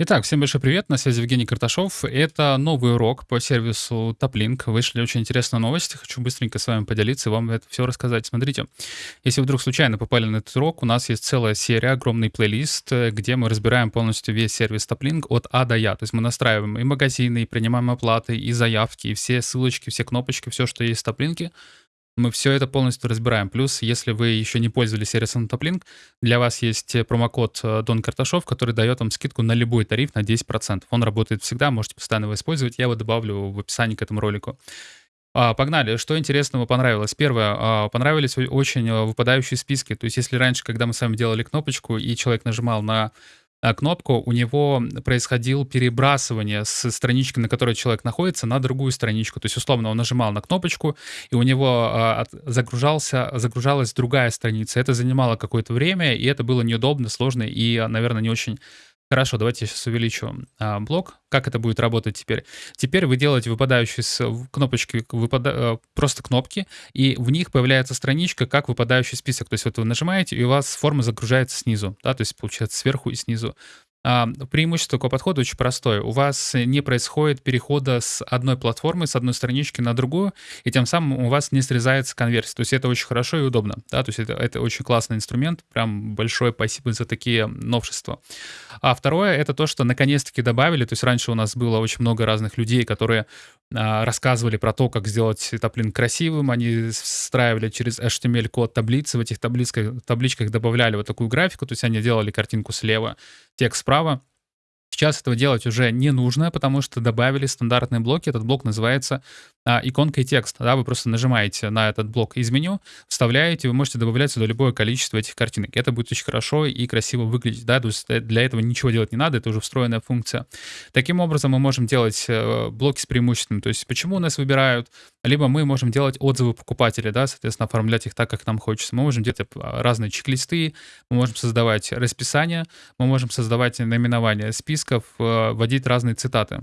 Итак, всем большой привет, на связи Евгений Карташов. Это новый урок по сервису TopLink. Вышли очень интересные новости, хочу быстренько с вами поделиться и вам это все рассказать. Смотрите, если вдруг случайно попали на этот урок, у нас есть целая серия, огромный плейлист, где мы разбираем полностью весь сервис TopLink от А до Я. То есть мы настраиваем и магазины, и принимаем оплаты, и заявки, и все ссылочки, все кнопочки, все, что есть в TopLink, мы все это полностью разбираем. Плюс, если вы еще не пользовались сервисом TopLink, для вас есть э, промокод э, Дон Карташов, который дает вам скидку на любой тариф на 10%. Он работает всегда, можете постоянно его использовать. Я его добавлю в описании к этому ролику. А, погнали. Что интересного понравилось? Первое. А, понравились очень э, выпадающие списки. То есть, если раньше, когда мы с вами делали кнопочку, и человек нажимал на а, кнопку, у него происходило перебрасывание с странички, на которой человек находится, на другую страничку. То есть, условно, он нажимал на кнопочку, и у него а, загружался, загружалась другая страница. Это занимало какое-то время, и это было неудобно, сложно и, наверное, не очень Хорошо, давайте я сейчас увеличу а, блок. Как это будет работать теперь? Теперь вы делаете выпадающие с кнопочки, выпада, э, просто кнопки, и в них появляется страничка, как выпадающий список. То есть вот вы нажимаете, и у вас форма загружается снизу, да, то есть получается сверху и снизу. А, преимущество такого подхода очень простое. У вас не происходит перехода с одной платформы, с одной странички на другую, и тем самым у вас не срезается конверсия. То есть это очень хорошо и удобно. Да? То есть это, это очень классный инструмент. Прям большое спасибо за такие новшества. А второе — это то, что наконец-таки добавили. То есть раньше у нас было очень много разных людей, которые а, рассказывали про то, как сделать таблин красивым. Они встраивали через HTML-код таблицы. В этих табличках, табличках добавляли вот такую графику. То есть они делали картинку слева, текст справа. Сейчас этого делать уже не нужно, потому что добавили стандартные блоки. Этот блок называется а, иконкой текста. Да, вы просто нажимаете на этот блок из меню, вставляете, вы можете добавлять сюда любое количество этих картинок. Это будет очень хорошо и красиво выглядеть. Да? То есть э, для этого ничего делать не надо, это уже встроенная функция. Таким образом, мы можем делать э, блоки с преимуществом. То есть почему у нас выбирают, либо мы можем делать отзывы покупателей, да, соответственно, оформлять их так, как нам хочется. Мы можем делать а, разные чек-листы, мы можем создавать расписание, мы можем создавать наименования списков, э, вводить разные цитаты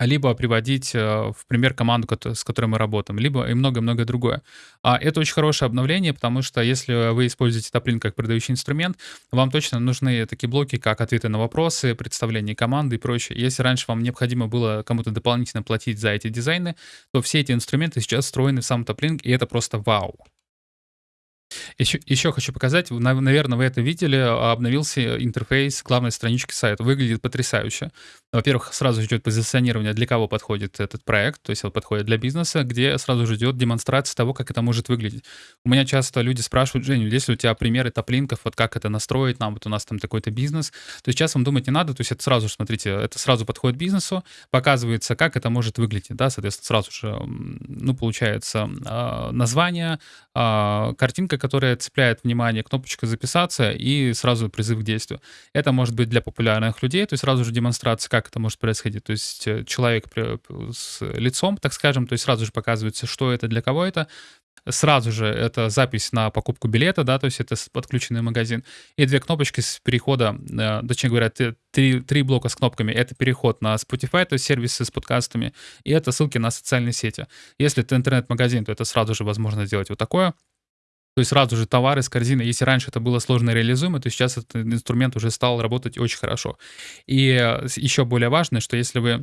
либо приводить э, в пример команду, с которой мы работаем, либо и многое-многое другое. А это очень хорошее обновление, потому что если вы используете Топлин как продающий инструмент, вам точно нужны такие блоки, как ответы на вопросы, представление команды и прочее. Если раньше вам необходимо было кому-то дополнительно платить за эти дизайны, то все эти инструменты сейчас встроены в сам Топлин, и это просто вау. Еще, еще хочу показать, наверное, вы это видели, обновился интерфейс главной странички сайта. Выглядит потрясающе. Во-первых, сразу идет позиционирование, для кого подходит этот проект, то есть он подходит для бизнеса, где сразу же идет демонстрация того, как это может выглядеть. У меня часто люди спрашивают, Женю, есть ли у тебя примеры топлинков, вот как это настроить нам, вот у нас там такой-то бизнес. То есть сейчас вам думать не надо, то есть это сразу же, смотрите, это сразу подходит бизнесу, показывается, как это может выглядеть, да, соответственно, сразу же, ну, получается, а, название, а, картинка, которая цепляет внимание, кнопочка «Записаться» и сразу призыв к действию. Это может быть для популярных людей, то есть сразу же демонстрация, как это может происходить. То есть э, человек с лицом, так скажем, то есть сразу же показывается, что это, для кого это. Сразу же это запись на покупку билета, да, то есть это подключенный магазин. И две кнопочки с перехода, э, точнее говоря, три, три блока с кнопками. Это переход на Spotify, то есть сервисы с подкастами, и это ссылки на социальные сети. Если это интернет-магазин, то это сразу же возможно сделать вот такое. То есть сразу же товары с корзины. Если раньше это было сложно реализуемо, то сейчас этот инструмент уже стал работать очень хорошо. И э, еще более важно, что если вы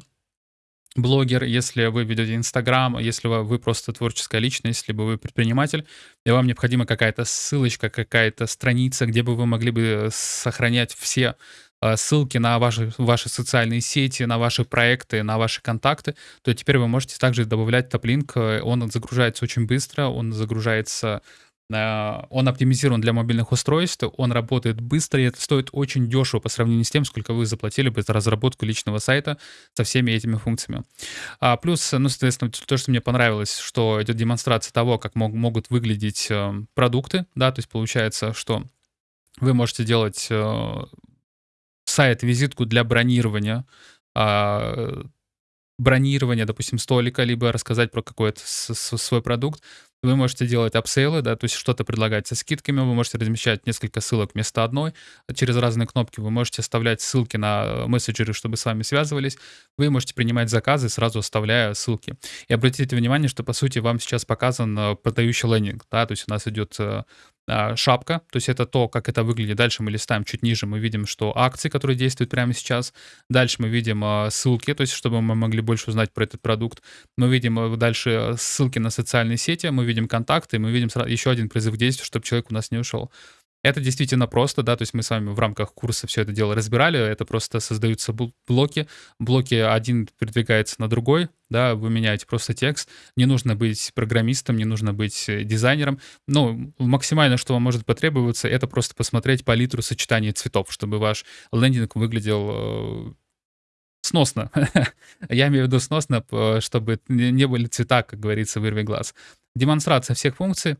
блогер, если вы ведете Инстаграм, если вы просто творческая личность, либо вы предприниматель, и вам необходима какая-то ссылочка, какая-то страница, где бы вы могли бы сохранять все э, ссылки на ваши, ваши социальные сети, на ваши проекты, на ваши контакты, то теперь вы можете также добавлять топлинк. Он загружается очень быстро, он загружается Э, он оптимизирован для мобильных устройств, он работает быстро, и это стоит очень дешево по сравнению с тем, сколько вы заплатили бы за разработку личного сайта со всеми этими функциями. А плюс, ну, соответственно, то, что мне понравилось, что идет демонстрация того, как мог, могут выглядеть э, продукты, да, то есть получается, что вы можете делать э, сайт-визитку для бронирования, а, бронирования, допустим, столика, либо рассказать про какой-то свой продукт. Вы можете делать апсейлы, да, то есть что-то предлагать со скидками, вы можете размещать несколько ссылок вместо одной через разные кнопки, вы можете оставлять ссылки на мессенджеры, чтобы с вами связывались, вы можете принимать заказы, сразу оставляя ссылки. И обратите внимание, что, по сути, вам сейчас показан э, продающий лендинг, да, то есть у нас идет э, а, шапка, то есть это то, как это выглядит. Дальше мы листаем чуть ниже, мы видим, что акции, которые действуют прямо сейчас. Дальше мы видим ссылки, то есть чтобы мы могли больше узнать про этот продукт. Мы видим дальше ссылки на социальные сети, мы видим контакты, мы видим еще один призыв к действию, чтобы человек у нас не ушел. Это действительно просто, да, то есть мы с вами в рамках курса все это дело разбирали, это просто создаются блоки, блоки один передвигается на другой, да, вы меняете просто текст, не нужно быть программистом, не нужно быть э, дизайнером, ну, максимально, что вам может потребоваться, это просто посмотреть палитру сочетания цветов, чтобы ваш лендинг выглядел э, сносно. Я имею в виду сносно, чтобы не были цвета, как говорится, вырви глаз. Демонстрация всех функций,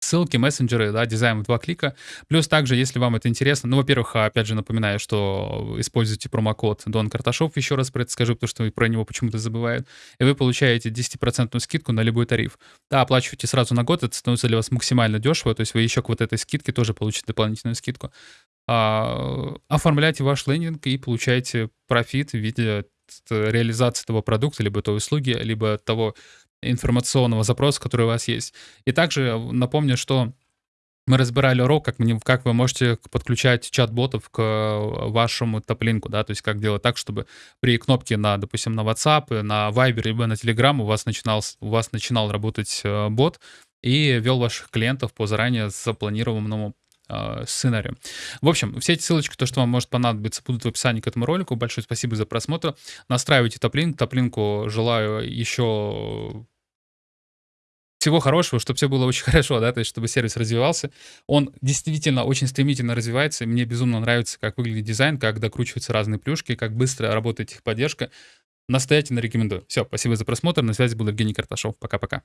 ссылки, мессенджеры, да, дизайн в два клика. Плюс также, если вам это интересно, ну, во-первых, опять же напоминаю, что используйте промокод Дон Карташов, еще раз про это скажу, потому что про него почему-то забывают, и вы получаете 10% скидку на любой тариф. Да, оплачивайте сразу на год, это становится для вас максимально дешево, то есть вы еще к вот этой скидке тоже получите дополнительную скидку. А, оформляйте ваш лендинг и получаете профит в виде реализации того продукта, либо той услуги, либо того информационного запроса, который у вас есть. И также напомню, что мы разбирали урок, как, как вы можете подключать чат-ботов к вашему топлинку, да, то есть как делать так, чтобы при кнопке на, допустим, на WhatsApp, на Viber, либо на Telegram у вас начинал, у вас начинал работать э, бот и вел ваших клиентов по заранее запланированному э, сценарию. В общем, все эти ссылочки, то, что вам может понадобиться, будут в описании к этому ролику. Большое спасибо за просмотр. Настраивайте топлинк. Топлинку желаю еще всего хорошего, чтобы все было очень хорошо, да, то есть чтобы сервис развивался. Он действительно очень стремительно развивается, мне безумно нравится, как выглядит дизайн, как докручиваются разные плюшки, как быстро работает их поддержка. Настоятельно рекомендую. Все, спасибо за просмотр. На связи был Евгений Карташов. Пока-пока.